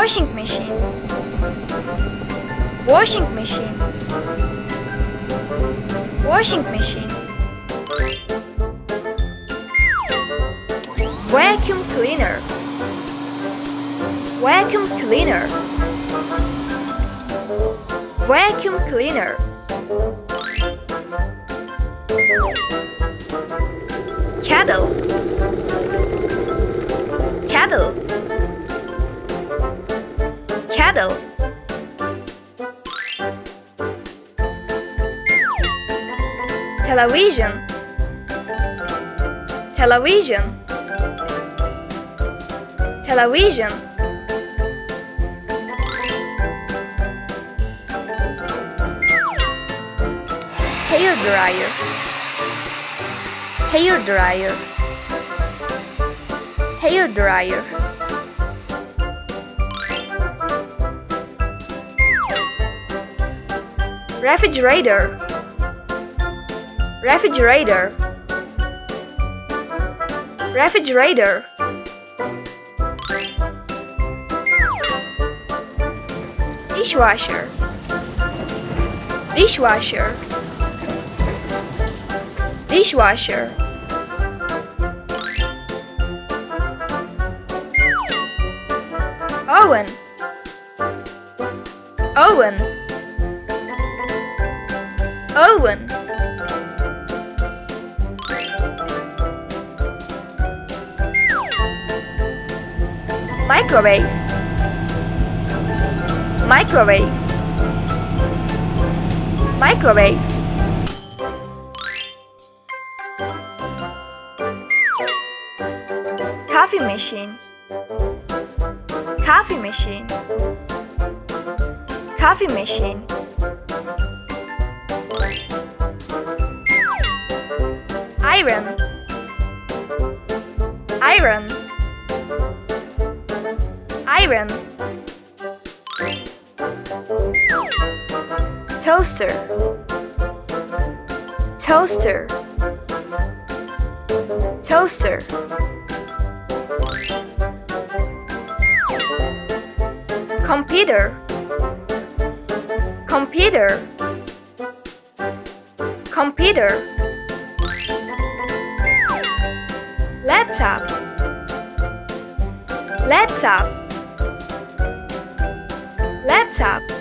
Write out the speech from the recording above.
washing machine. Washing machine. Washing machine. Vacuum cleaner. Vacuum cleaner. Vacuum cleaner television. Television. Television. Hair dryer. Hair dryer. Hair dryer refrigerator. Refrigerator. Refrigerator. Dishwasher. Dishwasher. Dishwasher. Oven. Oven oven microwave. Microwave. Microwave. Coffee machine. Coffee machine. Coffee machine iron. Iron. Iron. Toaster. Toaster. Toaster. Computer. Computer. Computer laptop. Laptop. Laptop